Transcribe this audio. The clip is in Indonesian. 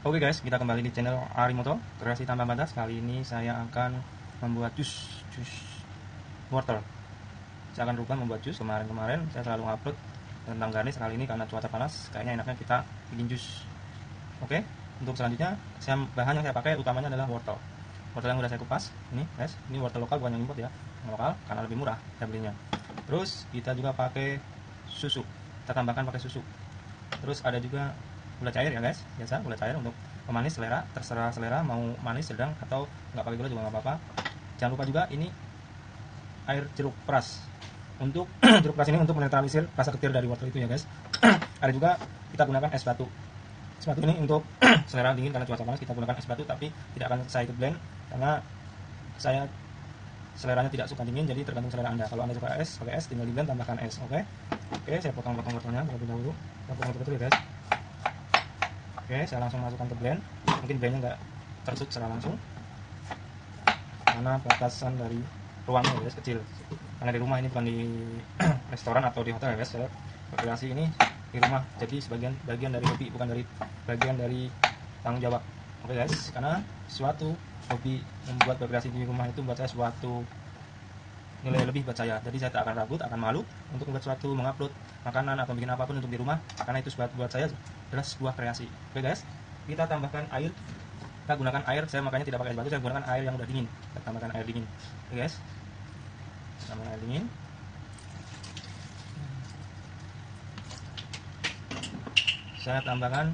Oke guys, kita kembali di channel Arimoto Kreasi Tambah Batas. Kali ini saya akan membuat jus jus wortel. Saya akan rubah membuat jus. Kemarin-kemarin saya selalu upload tentang garnish. Kali ini karena cuaca panas, kayaknya enaknya kita bikin jus. Oke, untuk selanjutnya saya bahan yang saya pakai utamanya adalah wortel. Wortel yang sudah saya kupas. Ini guys, ini wortel lokal bukan yang import ya. Yang lokal karena lebih murah saya belinya. Terus kita juga pakai susu. Kita tambahkan pakai susu. Terus ada juga gula cair ya guys. Biasa gula cair untuk pemanis selera terserah selera mau manis sedang atau nggak pakai gula juga nggak apa-apa. Jangan lupa juga ini air jeruk peras. Untuk jeruk peras ini untuk menetralisir rasa ketir dari wortel itu ya guys. Ada juga kita gunakan es batu. Es batu ini untuk selera dingin karena cuaca panas kita gunakan es batu tapi tidak akan saya ikut blend karena saya seleranya tidak suka dingin jadi tergantung selera anda. Kalau anda suka es pakai es tinggal di blend tambahkan es oke? Okay? oke okay, saya potong-potong wortelnya terlebih dahulu. Kita potong betul ya guys Oke, saya langsung masukkan ke blend. Mungkin blendnya nggak tersut secara langsung. Karena batasan dari ruangnya ya kecil. Karena di rumah ini bukan di restoran atau di hotel ya guys. Saya ini di rumah. Jadi sebagian bagian dari hobi bukan dari bagian dari tanggung jawab. Oke guys, karena suatu hobi membuat berkreasi di rumah itu buat saya suatu nilai lebih buat saya. Jadi saya tak akan ragu, tak akan malu untuk membuat suatu mengupload makanan atau bikin apa pun untuk di rumah. Karena itu buat buat saya adalah sebuah kreasi. Oke guys. Kita tambahkan air. Kita gunakan air. Saya makanya tidak pakai es batu saya gunakan air yang udah dingin. Kita tambahkan air dingin. Oke guys. Tambahkan air dingin. Saya tambahkan